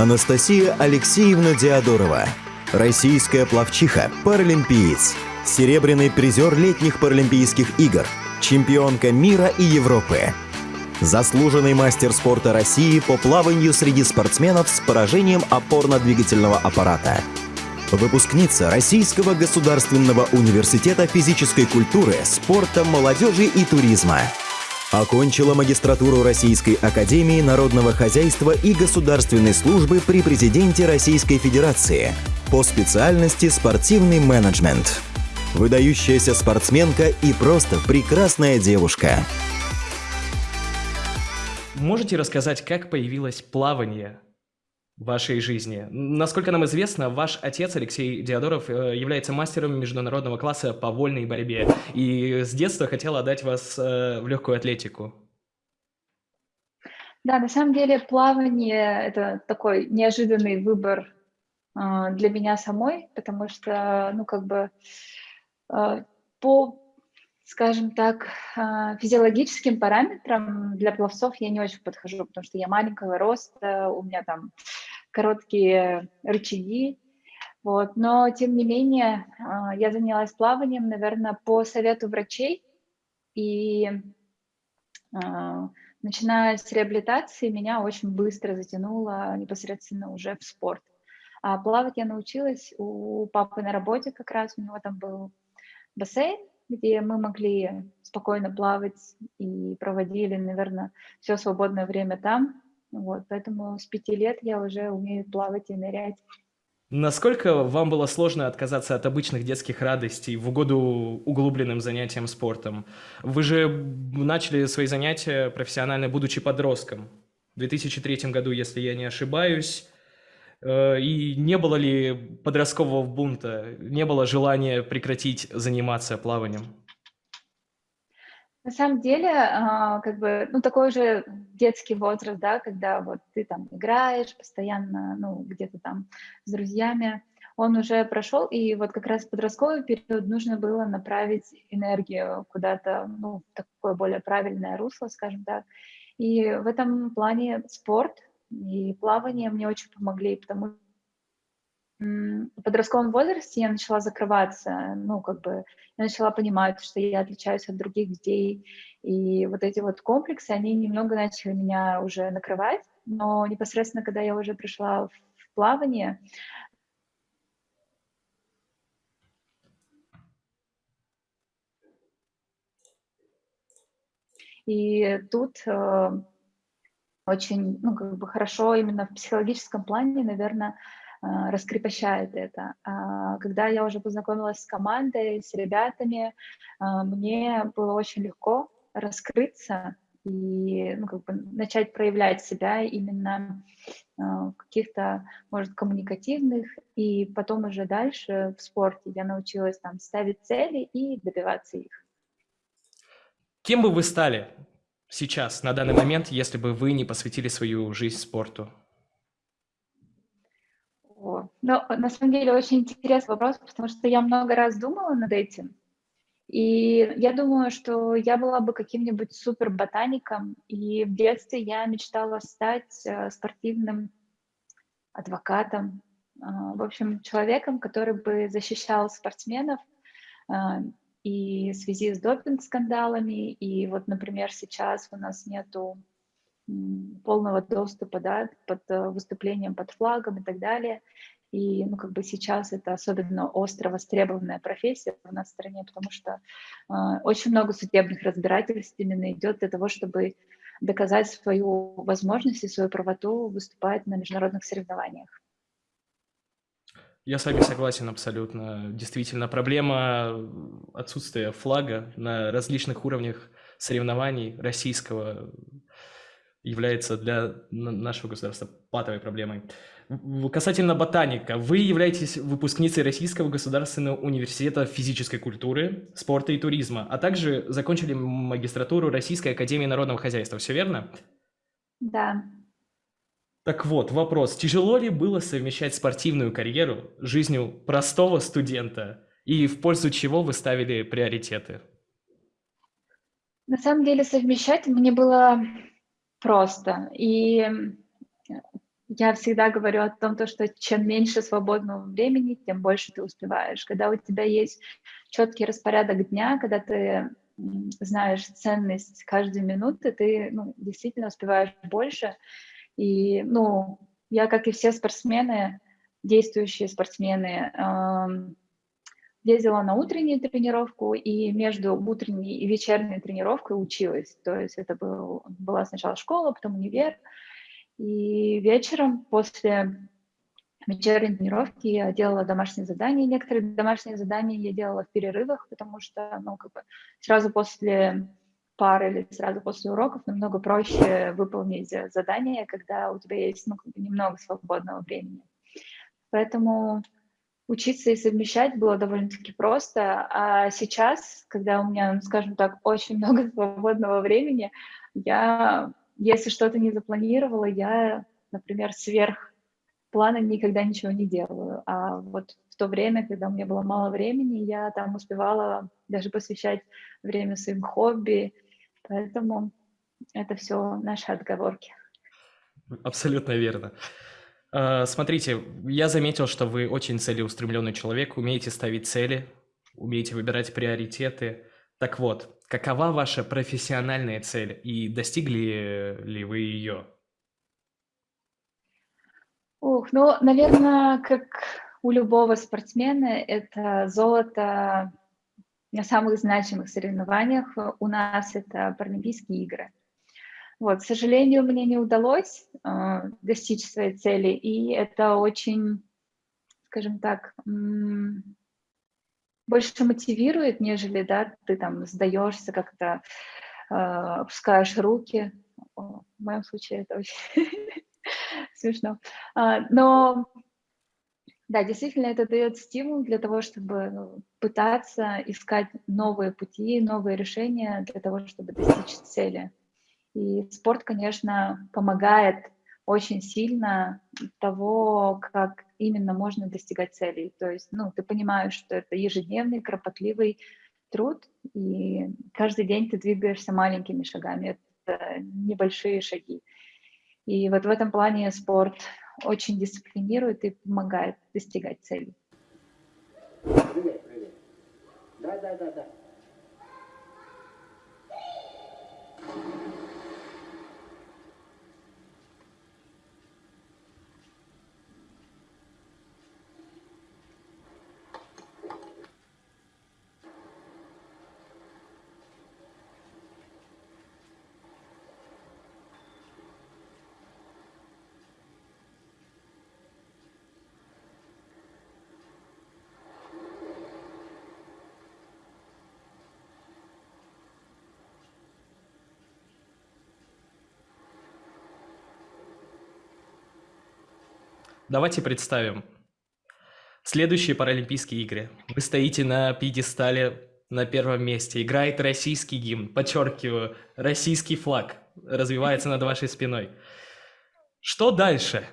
Анастасия Алексеевна Диадорова, российская пловчиха, паралимпиец, серебряный призер летних паралимпийских игр, чемпионка мира и Европы, заслуженный мастер спорта России по плаванию среди спортсменов с поражением опорно-двигательного аппарата, выпускница Российского государственного университета физической культуры, спорта, молодежи и туризма. Окончила магистратуру Российской академии народного хозяйства и государственной службы при президенте Российской Федерации по специальности спортивный менеджмент. Выдающаяся спортсменка и просто прекрасная девушка. Можете рассказать, как появилось плавание вашей жизни? Насколько нам известно, ваш отец Алексей Диадоров э, является мастером международного класса по вольной борьбе и с детства хотел отдать вас э, в легкую атлетику. Да, на самом деле плавание – это такой неожиданный выбор э, для меня самой, потому что, ну, как бы по скажем так, физиологическим параметрам для пловцов я не очень подхожу, потому что я маленького роста, у меня там короткие рычаги, вот. Но, тем не менее, а, я занялась плаванием, наверное, по совету врачей, и а, начиная с реабилитации меня очень быстро затянуло непосредственно уже в спорт. А плавать я научилась у папы на работе как раз, у него там был бассейн, где мы могли спокойно плавать и проводили, наверное, все свободное время там. Вот, поэтому с пяти лет я уже умею плавать и нырять. Насколько вам было сложно отказаться от обычных детских радостей в угоду углубленным занятиям спортом? Вы же начали свои занятия профессионально, будучи подростком. В 2003 году, если я не ошибаюсь, Э, и не было ли подросткового бунта, не было желания прекратить заниматься плаванием? На самом деле, а, как бы, ну, такой же детский возраст, да, когда вот ты там играешь постоянно, ну, где-то там с друзьями, он уже прошел, и вот как раз в подростковый период нужно было направить энергию куда-то, ну, в такое более правильное русло, скажем так. И в этом плане спорт и плавание мне очень помогли, потому в подростковом возрасте я начала закрываться, ну, как бы, я начала понимать, что я отличаюсь от других детей, и вот эти вот комплексы, они немного начали меня уже накрывать, но непосредственно, когда я уже пришла в плавание, и тут э, очень, ну, как бы хорошо именно в психологическом плане, наверное, раскрепощает это. А, когда я уже познакомилась с командой, с ребятами, а, мне было очень легко раскрыться и ну, как бы начать проявлять себя именно в каких-то, может, коммуникативных, и потом уже дальше в спорте я научилась там ставить цели и добиваться их. Кем бы вы стали? сейчас, на данный момент, если бы вы не посвятили свою жизнь спорту? Ну, на самом деле очень интересный вопрос, потому что я много раз думала над этим. И я думаю, что я была бы каким-нибудь супер ботаником. И в детстве я мечтала стать э, спортивным адвокатом, э, в общем, человеком, который бы защищал спортсменов и в связи с допинг-скандалами, и вот, например, сейчас у нас нету полного доступа да, под э, выступлением под флагом и так далее. И ну, как бы сейчас это особенно остро востребованная профессия у нас в стране, потому что э, очень много судебных разбирательств именно идет для того, чтобы доказать свою возможность и свою правоту выступать на международных соревнованиях. Я с вами согласен абсолютно. Действительно, проблема отсутствия флага на различных уровнях соревнований российского является для нашего государства патовой проблемой. Касательно ботаника, вы являетесь выпускницей Российского государственного университета физической культуры, спорта и туризма, а также закончили магистратуру Российской академии народного хозяйства, все верно? Да. Так вот, вопрос. Тяжело ли было совмещать спортивную карьеру с жизнью простого студента? И в пользу чего вы ставили приоритеты? На самом деле совмещать мне было просто. И я всегда говорю о том, то, что чем меньше свободного времени, тем больше ты успеваешь. Когда у тебя есть четкий распорядок дня, когда ты знаешь ценность каждой минуты, ты ну, действительно успеваешь больше. И, ну, я, как и все спортсмены, действующие спортсмены, ездила на утреннюю тренировку и между утренней и вечерней тренировкой училась. То есть это был, была сначала школа, потом универ. И вечером после вечерней тренировки я делала домашние задания. Некоторые домашние задания я делала в перерывах, потому что, ну, как бы сразу после пары или сразу после уроков намного проще выполнить задание, когда у тебя есть ну, немного свободного времени. Поэтому учиться и совмещать было довольно-таки просто. А сейчас, когда у меня, ну, скажем так, очень много свободного времени, я, если что-то не запланировала, я, например, сверх плана никогда ничего не делаю. А вот в то время, когда у меня было мало времени, я там успевала даже посвящать время своим хобби, Поэтому это все наши отговорки. Абсолютно верно. А, смотрите, я заметил, что вы очень целеустремленный человек, умеете ставить цели, умеете выбирать приоритеты. Так вот, какова ваша профессиональная цель и достигли ли вы ее? Ух, ну, наверное, как у любого спортсмена, это золото на самых значимых соревнованиях у нас это Паралимпийские игры. Вот, к сожалению, мне не удалось э, достичь своей цели, и это очень, скажем так, больше мотивирует, нежели, да, ты там сдаешься, как-то э, опускаешь руки. В моем случае это очень смешно. А, но да, действительно, это дает стимул для того, чтобы пытаться искать новые пути, новые решения для того, чтобы достичь цели. И спорт, конечно, помогает очень сильно того, как именно можно достигать целей. То есть, ну, ты понимаешь, что это ежедневный, кропотливый труд, и каждый день ты двигаешься маленькими шагами, это небольшие шаги. И вот в этом плане спорт очень дисциплинирует и помогает достигать целей. Привет, привет. Да, да, да, да. Давайте представим. Следующие Паралимпийские игры. Вы стоите на пьедестале на первом месте. Играет российский гимн. Подчеркиваю, российский флаг развивается над вашей спиной. Что дальше?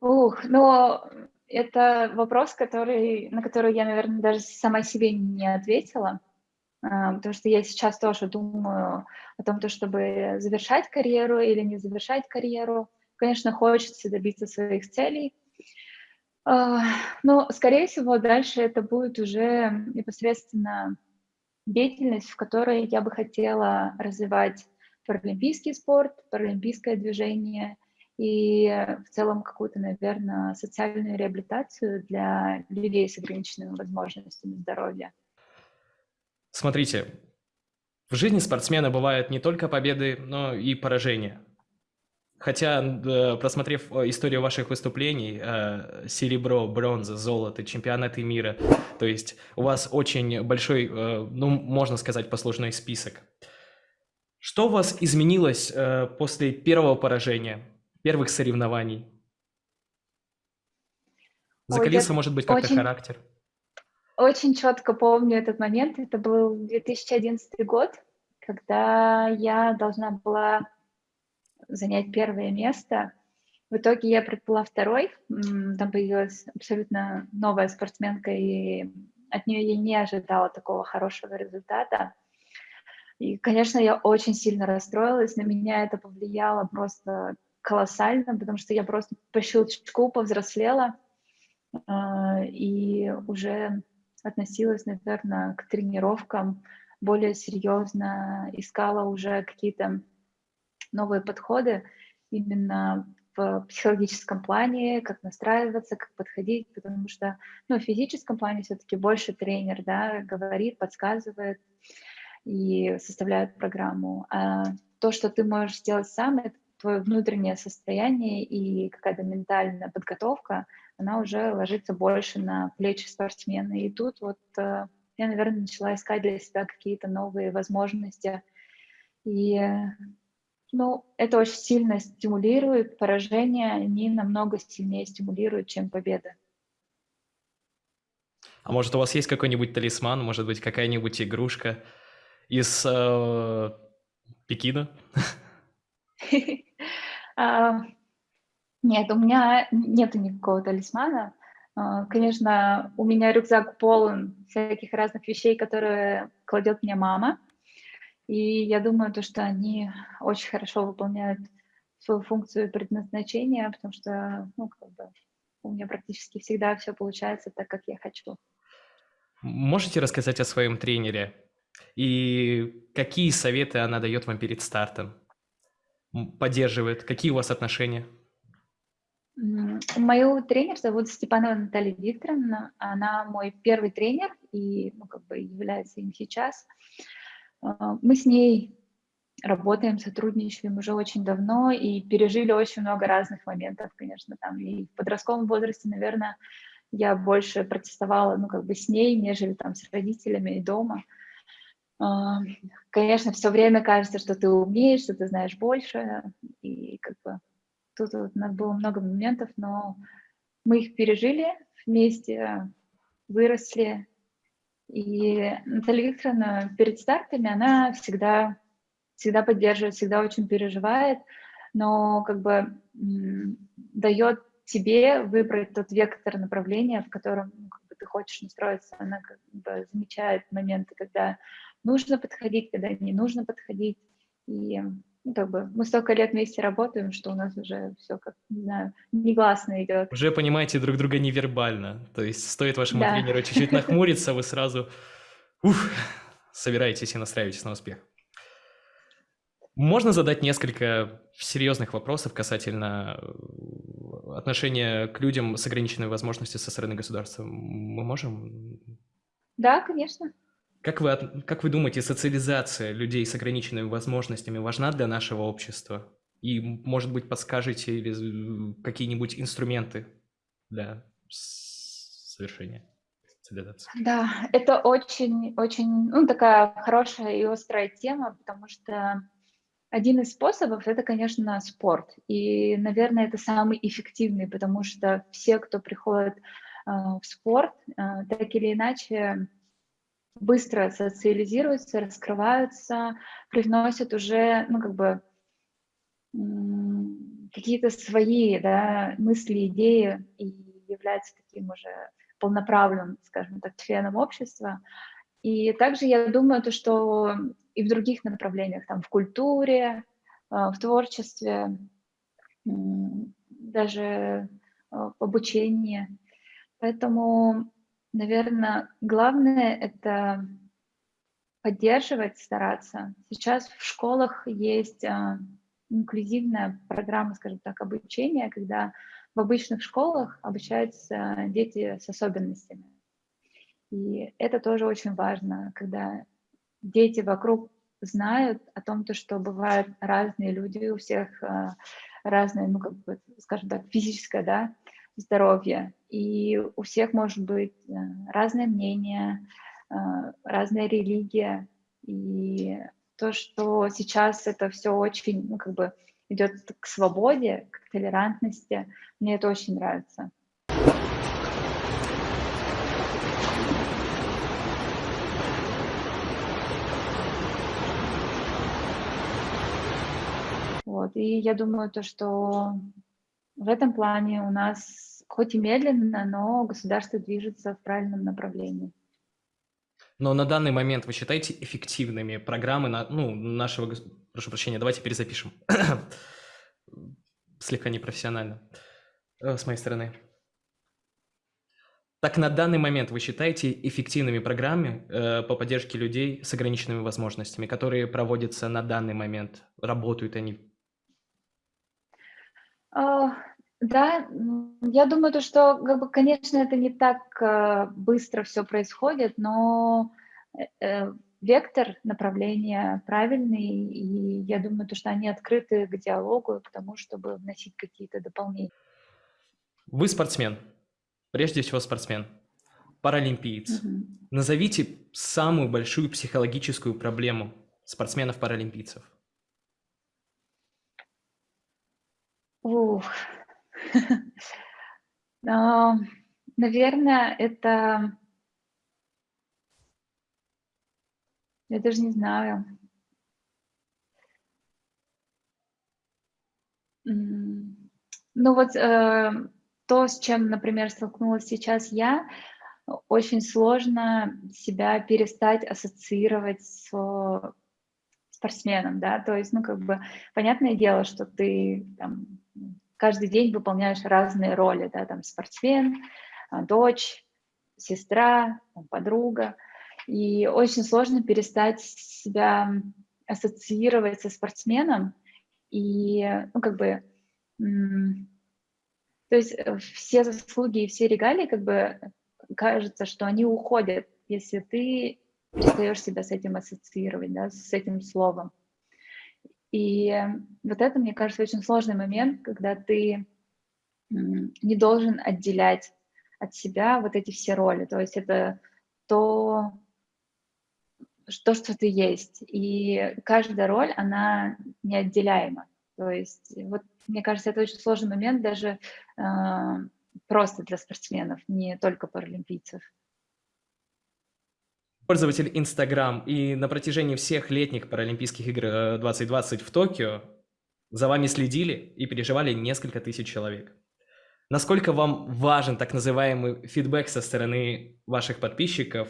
Ух, ну, это вопрос, который, на который я, наверное, даже сама себе не ответила, а, потому что я сейчас тоже думаю о том, чтобы завершать карьеру или не завершать карьеру. Конечно, хочется добиться своих целей, а, но, скорее всего, дальше это будет уже непосредственно деятельность, в которой я бы хотела развивать паралимпийский спорт, паралимпийское движение и в целом какую-то, наверное, социальную реабилитацию для людей с ограниченными возможностями здоровья. Смотрите, в жизни спортсмена бывают не только победы, но и поражения. Хотя, просмотрев э, историю ваших выступлений, э, серебро, бронза, золото, чемпионаты мира, то есть у вас очень большой, э, ну, можно сказать, послужной список. Что у вас изменилось после первого поражения, первых соревнований? Закалился, может быть, как-то очень, характер? Очень четко помню этот момент. Это был 2011 год, когда я должна была занять первое место. В итоге я предпала второй, там появилась абсолютно новая спортсменка, и от нее я не ожидала такого хорошего результата. И, конечно, я очень сильно расстроилась, на меня это повлияло просто колоссально, потому что я просто по щелчку повзрослела э, и уже относилась, наверное, к тренировкам более серьезно, искала уже какие-то новые подходы именно в психологическом плане, как настраиваться, как подходить, потому что, ну, в физическом плане все-таки больше тренер, да, говорит, подсказывает и составляет программу. А то, что ты можешь сделать сам, это твое внутреннее состояние и какая-то ментальная подготовка, она уже ложится больше на плечи спортсмена. И тут вот э, я, наверное, начала искать для себя какие-то новые возможности. И ну, это очень сильно стимулирует. Поражения, они намного сильнее стимулируют, чем победа. А может, у вас есть какой-нибудь талисман, может быть, какая-нибудь игрушка из э, Пекина? А, нет, у меня нет никакого талисмана. А, конечно, у меня рюкзак полон всяких разных вещей, которые кладет мне мама. И я думаю, то, что они очень хорошо выполняют свою функцию предназначения, потому что, ну, как бы, у меня практически всегда все получается так, как я хочу. Можете рассказать о своем тренере? И какие советы она дает вам перед стартом? Поддерживает? Какие у вас отношения? Мою тренер зовут Степанова Наталья Викторовна. Она мой первый тренер и ну, как бы является им сейчас. А, мы с ней работаем, сотрудничаем уже очень давно и пережили очень много разных моментов, конечно, там и в подростковом возрасте, наверное, я больше протестовала, ну, как бы с ней, нежели там с родителями и дома. А, конечно, все время кажется, что ты умеешь, что ты знаешь больше, и как бы тут вот нас было много моментов, но мы их пережили вместе, выросли, и Наталья Викторовна перед стартами, она всегда, всегда поддерживает, всегда очень переживает, но как бы дает тебе выбрать тот вектор направления, в котором ну, как бы, ты хочешь настроиться. Она как бы замечает моменты, когда нужно подходить, когда не нужно подходить. И ну, как бы мы столько лет вместе работаем, что у нас уже все как, не знаю, негласно идет. Уже понимаете друг друга невербально. То есть стоит вашему да. тренеру чуть-чуть нахмуриться, вы сразу ух, собираетесь и настраиваетесь на успех. Можно задать несколько серьезных вопросов касательно э, отношения к людям с ограниченными возможностями со стороны государства. Мы можем? Да, конечно. Как вы, как вы думаете, социализация людей с ограниченными возможностями важна для нашего общества? И, может быть, подскажете или какие-нибудь инструменты для совершения социализации? Да, это очень, очень, ну, такая хорошая и острая тема, потому что один из способов – это, конечно, спорт. И, наверное, это самый эффективный, потому что все, кто приходит э, в спорт, э, так или иначе быстро социализируются, раскрываются, привносят уже, ну, как бы, какие-то свои да, мысли, идеи и являются таким уже полноправным, скажем так, членом общества. И также я думаю, то, что и в других направлениях, там, в культуре, а, в творчестве, даже а, в обучении. Поэтому Наверное, главное — это поддерживать, стараться. Сейчас в школах есть а, инклюзивная программа, скажем так, обучения, когда в обычных школах обучаются дети с особенностями. И это тоже очень важно, когда дети вокруг знают о том, то, что бывают разные люди, у всех а, разное, ну, как бы, скажем так, физическое, да, здоровья. И у всех может быть э, разное мнение, э, разная религия. И то, что сейчас это все очень, ну, как бы идет к свободе, к толерантности, мне это очень нравится. Вот, и я думаю, то, что в этом плане у нас, хоть и медленно, но государство движется в правильном направлении. Но на данный момент вы считаете эффективными программы на, ну, нашего... Прошу прощения, давайте перезапишем. Слегка непрофессионально э, с моей стороны. Так на данный момент вы считаете эффективными программы э, по поддержке людей с ограниченными возможностями, которые проводятся на данный момент? Работают они? Uh, да, я думаю, то, что, как бы, конечно, это не так uh, быстро все происходит, но uh, вектор направления правильный, и я думаю, то, что они открыты к диалогу, к тому, чтобы вносить какие-то дополнения. Вы спортсмен, прежде всего спортсмен, паралимпиец. Угу. Назовите самую большую психологическую проблему спортсменов-паралимпийцев. Ух. Наверное, это... Я даже не знаю. Ну вот э, то, с чем, например, столкнулась сейчас я, очень сложно себя перестать ассоциировать с спортсменом, да, то есть, ну, как бы, понятное дело, что ты там, каждый день выполняешь разные роли, да, там, спортсмен, а, дочь, сестра, там, подруга, и очень сложно перестать себя ассоциировать со спортсменом, и, ну, как бы, то есть э, все заслуги и все регалии, как бы кажется, что они уходят, если ты перестаешь себя с этим ассоциировать, да, с этим словом. И вот это, мне кажется, очень сложный момент, когда ты не должен отделять от себя вот эти все роли. То есть это то, что, что ты есть. И каждая роль, она неотделяема. То есть вот мне кажется, это очень сложный момент даже э, просто для спортсменов, не только паралимпийцев. Пользователь Instagram и на протяжении всех летних Паралимпийских игр 2020 э, в Токио за вами следили и переживали несколько тысяч человек. Насколько вам важен так называемый фидбэк со стороны ваших подписчиков?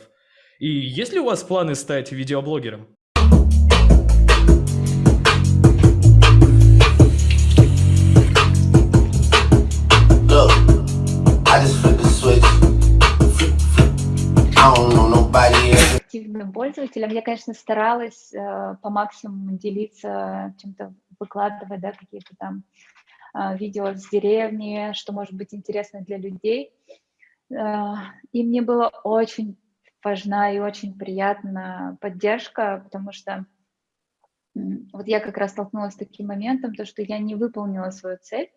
И есть ли у вас планы стать видеоблогером? Активным пользователем. Я, конечно, старалась э, по максимуму делиться чем-то, выкладывать, да, какие-то там э, видео с деревни, что может быть интересно для людей. Э, и мне было очень важна и очень приятна поддержка, потому что вот я как раз столкнулась с таким моментом, то, что я не выполнила свою цель,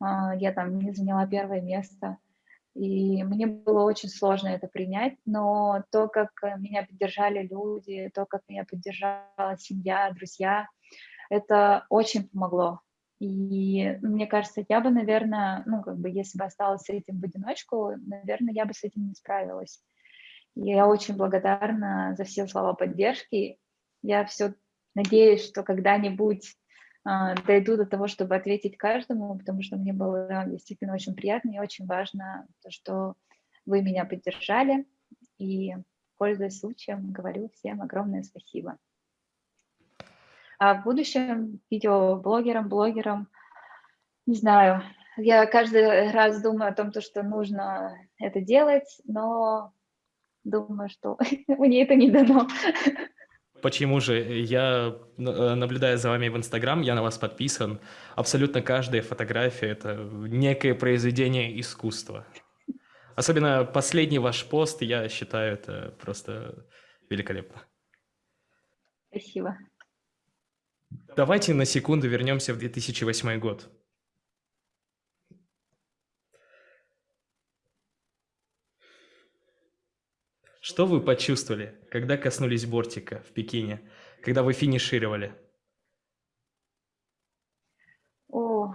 э, я там не заняла первое место, и мне было очень сложно это принять, но то, как э, меня поддержали люди, то, как меня поддержала семья, друзья, это очень помогло. И мне кажется, я бы, наверное, ну, как бы, если бы осталась с этим в одиночку, наверное, я бы с этим не справилась. И я очень благодарна за все слова поддержки. Я все надеюсь, что когда-нибудь дойду до того, чтобы ответить каждому, потому что мне было действительно очень приятно и очень важно то, что вы меня поддержали. И, пользуясь случаем, говорю всем огромное спасибо. А в будущем видеоблогерам, блогерам, не знаю, я каждый раз думаю о том, что нужно это делать, но думаю, что мне это не дано. Почему же? Я, э, наблюдая за вами в Инстаграм, я на вас подписан. Абсолютно каждая фотография – это некое произведение искусства. Особенно последний ваш пост, я считаю, это просто великолепно. Спасибо. Давайте на секунду вернемся в 2008 год. Что вы почувствовали, когда коснулись бортика в Пекине, когда вы финишировали? О,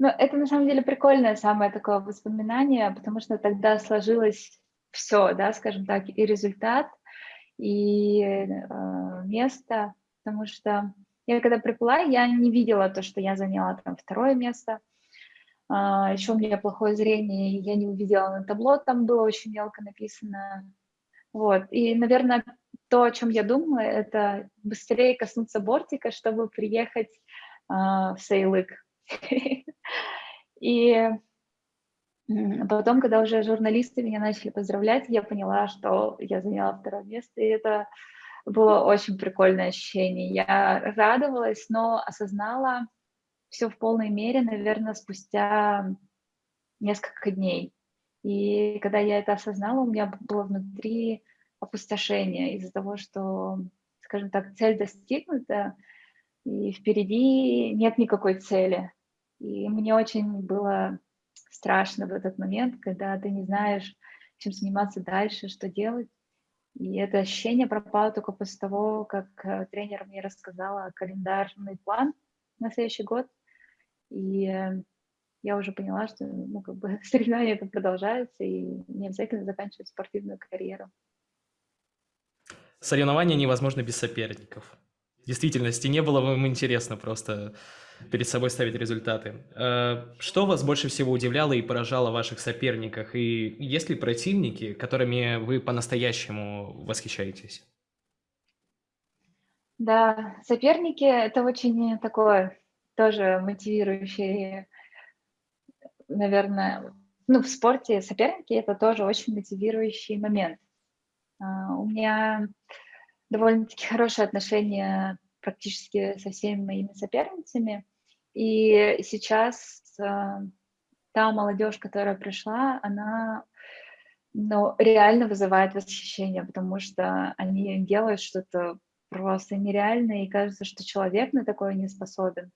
ну это на самом деле прикольное самое такое воспоминание, потому что тогда сложилось все, да, скажем так, и результат, и э, место, потому что я когда приплыла, я не видела то, что я заняла там второе место, а, еще у меня плохое зрение, я не увидела на табло, там было очень мелко написано Вот. И, наверное, то, о чем я думаю, это быстрее коснуться бортика, чтобы приехать э, в Сейлык. И потом, когда уже журналисты меня начали поздравлять, я поняла, что я заняла второе место, и это было очень прикольное ощущение. Я радовалась, но осознала все в полной мере, наверное, спустя несколько дней. И когда я это осознала, у меня было внутри опустошение из-за того, что, скажем так, цель достигнута, и впереди нет никакой цели. И мне очень было страшно в этот момент, когда ты не знаешь, чем заниматься дальше, что делать. И это ощущение пропало только после того, как э, тренер мне рассказала календарный план на следующий год. И э, я уже поняла, что ну, как бы, соревнования это продолжаются, и не обязательно заканчивать спортивную карьеру. Соревнования невозможно без соперников. В действительности не было вам интересно просто перед собой ставить результаты. Э, что вас больше всего удивляло и поражало в ваших соперниках? И есть ли противники, которыми вы по-настоящему восхищаетесь? Да, соперники — это очень такое тоже мотивирующее, наверное, ну, в спорте соперники — это тоже очень мотивирующий момент. А, у меня довольно-таки хорошие отношения практически со всеми моими соперницами. И сейчас а, та молодежь, которая пришла, она ну, реально вызывает восхищение, потому что они делают что-то просто нереальное, и кажется, что человек на такое не способен.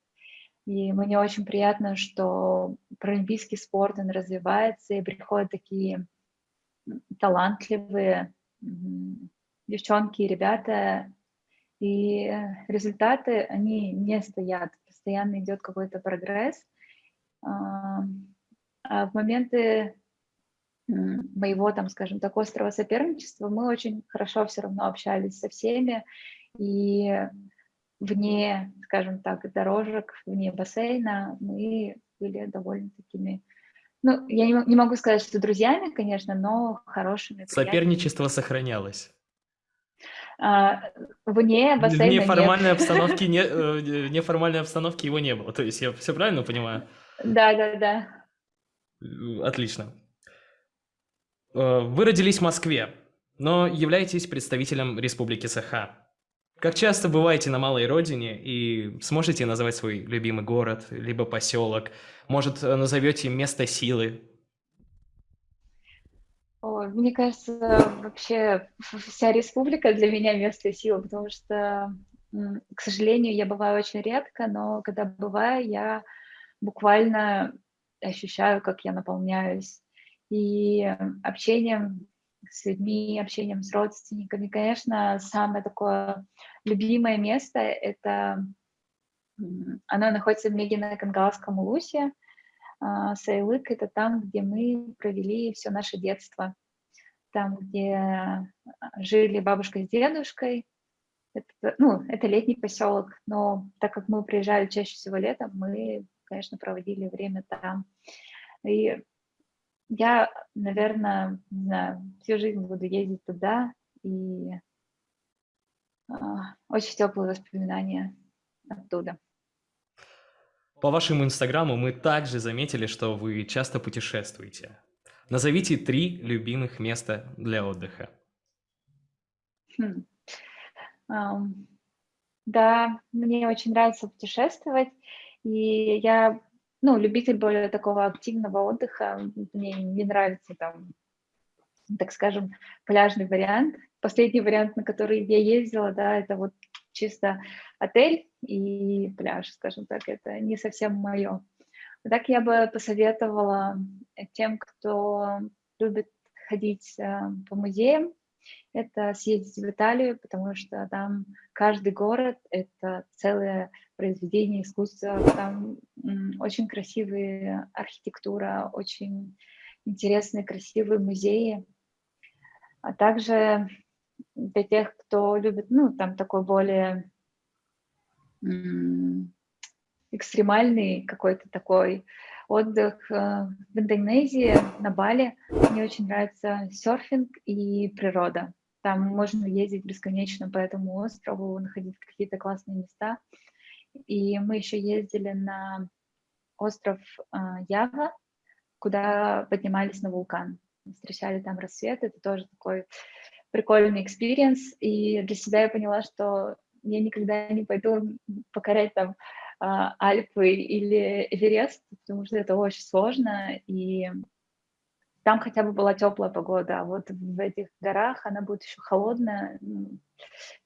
И мне очень приятно, что паралимпийский спорт, он развивается, и приходят такие талантливые девчонки и ребята, и результаты, они не стоят, постоянно идет какой-то прогресс. А, а в моменты моего, там, скажем так, острого соперничества мы очень хорошо все равно общались со всеми, и вне, скажем так, дорожек, вне бассейна мы были довольно такими ну, я не, не могу сказать, что друзьями, конечно, но хорошими. Соперничество сохранялось. А, вне бассейна В неформальной обстановке, не, э, неформальной обстановке его не было. То есть я все правильно понимаю? Да, да, да. Отлично. Э, вы родились в Москве, но являетесь представителем Республики Саха. Как часто бываете на малой родине и сможете назвать свой любимый город, либо поселок? Может, назовете место силы? О, мне кажется, вообще вся республика для меня место силы, потому что, к сожалению, я бываю очень редко, но когда бываю, я буквально ощущаю, как я наполняюсь. И общением с людьми, общением с родственниками. Конечно, самое такое любимое место — это оно находится в Мегино-Кангалском улусе. А, Сайлык — это там, где мы провели все наше детство. Там, где жили бабушка с дедушкой. Это, ну, это летний поселок, но так как мы приезжали чаще всего летом, мы, конечно, проводили время там. И я, наверное, не знаю, всю жизнь буду ездить туда, и э, очень теплые воспоминания оттуда. По вашему инстаграму мы также заметили, что вы часто путешествуете. Назовите три любимых места для отдыха. Хм. Um, да, мне очень нравится путешествовать, и я ну, любитель более такого активного отдыха. Мне не нравится там, так скажем, пляжный вариант. Последний вариант, на который я ездила, да, это вот чисто отель и пляж, скажем так, это не совсем мое. Так я бы посоветовала тем, кто любит ходить э, по музеям, это съездить в Италию, потому что там каждый город — это целое произведение искусства, там очень красивая архитектура, очень интересные, красивые музеи. А также для тех, кто любит, ну, там такой более экстремальный какой-то такой отдых э, в Индонезии, на Бали. Мне очень нравится серфинг и природа. там можно ездить бесконечно по этому острову, находить какие-то классные места. И мы еще ездили на остров э, Ява, куда поднимались на вулкан. Встречали там рассвет, это тоже такой прикольный experience. И для себя я поняла, что я никогда не пойду покорять там а, Альпы или Эверест, потому что это очень сложно, и там хотя бы была теплая погода, а вот в этих горах она будет еще холодная, ну,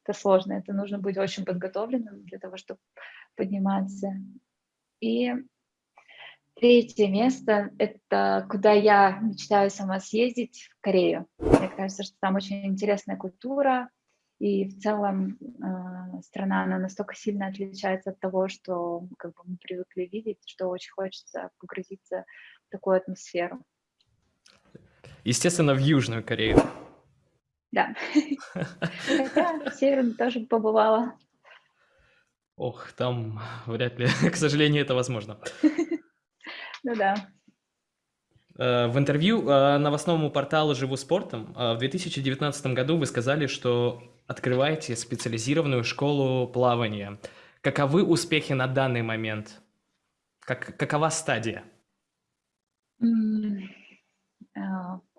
это сложно, это нужно быть очень подготовленным для того, чтобы подниматься. И третье место — это куда я мечтаю сама съездить, в Корею. Мне кажется, что там очень интересная культура, и в целом э, страна, она настолько сильно отличается от того, что как бы, мы привыкли видеть, что очень хочется погрузиться в такую атмосферу. Естественно, в Южную Корею. Да. Хотя в Северную тоже побывала. Ох, там вряд ли, к сожалению, это возможно. Ну да. Э, в интервью э, новостному порталу «Живу спортом» э, в 2019 году вы сказали, что открываете специализированную школу плавания. Каковы успехи на данный момент? Как, какова стадия?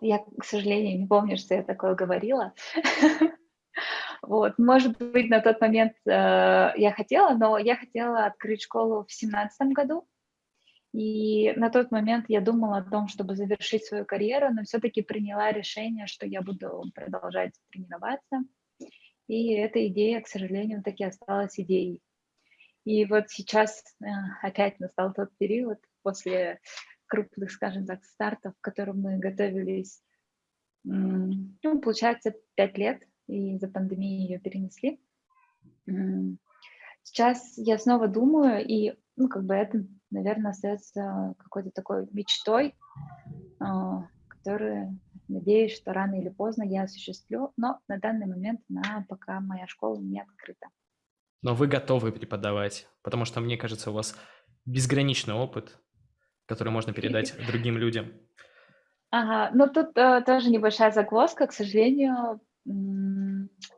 Я, к сожалению, не помню, что я такое говорила. Вот, может быть, на тот момент я хотела, но я хотела открыть школу в 2017 году, и на тот момент я думала о том, чтобы завершить свою карьеру, но все-таки приняла решение, что я буду продолжать тренироваться. И эта идея, к сожалению, таки осталась идеей. И вот сейчас э, опять настал тот период после крупных, скажем так, стартов, к которым мы готовились, ну, получается, пять лет, и за пандемией ее перенесли. Сейчас я снова думаю, и, ну, как бы это наверное, остается какой-то такой мечтой, а, которую, надеюсь, что рано или поздно я осуществлю, но на данный момент она пока моя школа не открыта. Но вы готовы преподавать, потому что, мне кажется, у вас безграничный опыт, который можно передать другим людям. Ага, ну тут э, тоже небольшая загвоздка, к сожалению,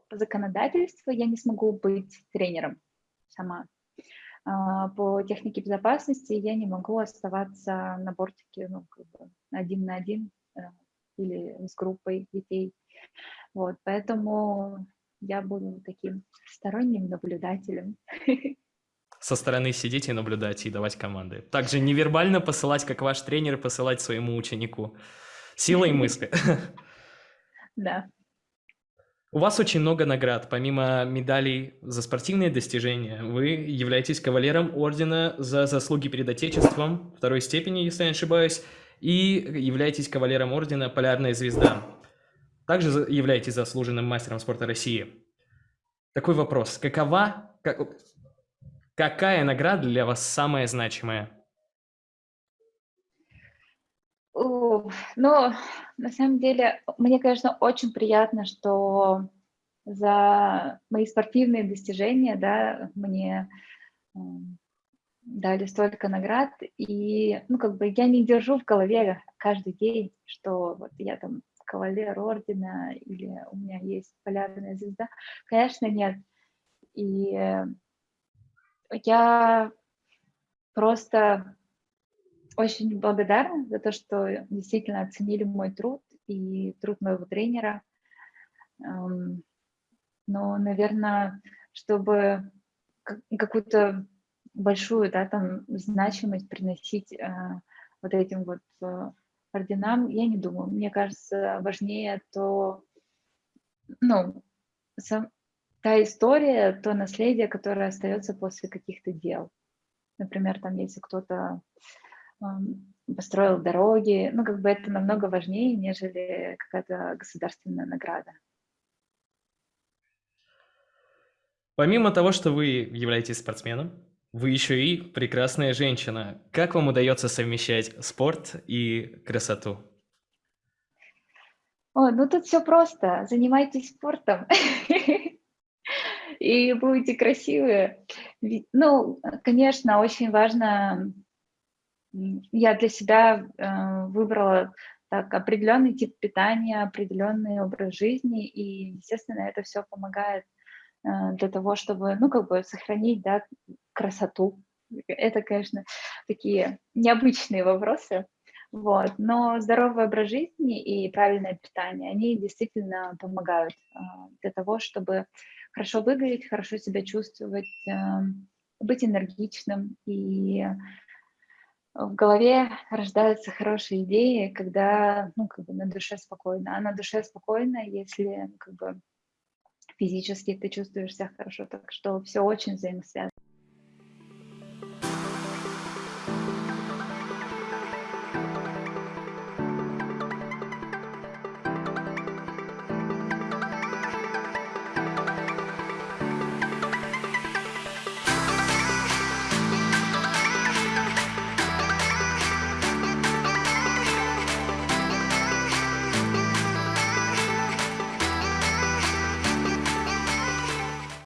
по законодательству я не смогу быть тренером сама. А, по технике безопасности я не могу оставаться на бортике ну, как бы один на один э, или с группой детей. Вот, поэтому я буду таким сторонним наблюдателем. Со стороны сидеть и наблюдать и давать команды. Также невербально посылать, как ваш тренер, посылать своему ученику. Силой мысли. Да. У вас очень много наград. Помимо медалей за спортивные достижения, вы являетесь кавалером ордена за заслуги перед Отечеством второй степени, если я не ошибаюсь, и являетесь кавалером ордена «Полярная звезда». Также являетесь заслуженным мастером спорта России. Такой вопрос. Какова, как, какая награда для вас самая значимая? Ну, на самом деле, мне, конечно, очень приятно, что за мои спортивные достижения, да, мне дали столько наград, и, ну, как бы я не держу в голове каждый день, что вот я там кавалер ордена или у меня есть полярная звезда. Конечно, нет. И я просто очень благодарна за то, что действительно оценили мой труд и труд моего тренера. Но, наверное, чтобы какую-то большую да, там, значимость приносить э, вот этим вот э, орденам, я не думаю. Мне кажется, важнее то, ну, сам, та история, то наследие, которое остается после каких-то дел. Например, там, если кто-то построил дороги. Ну, как бы это намного важнее, нежели какая-то государственная награда. Помимо того, что вы являетесь спортсменом, вы еще и прекрасная женщина. Как вам удается совмещать спорт и красоту? О, ну тут все просто. Занимайтесь спортом и будете красивые. Ну, конечно, очень важно я для себя э, выбрала так, определенный тип питания, определенный образ жизни, и, естественно, это все помогает э, для того, чтобы, ну, как бы сохранить, да, красоту. Это, конечно, такие необычные вопросы, вот. Но здоровый образ жизни и правильное питание, они действительно помогают э, для того, чтобы хорошо выглядеть, хорошо себя чувствовать, э, быть энергичным и в голове рождаются хорошие идеи, когда, ну, как бы на душе спокойно. А на душе спокойно, если, как бы, физически ты чувствуешь себя хорошо. Так что все очень взаимосвязано.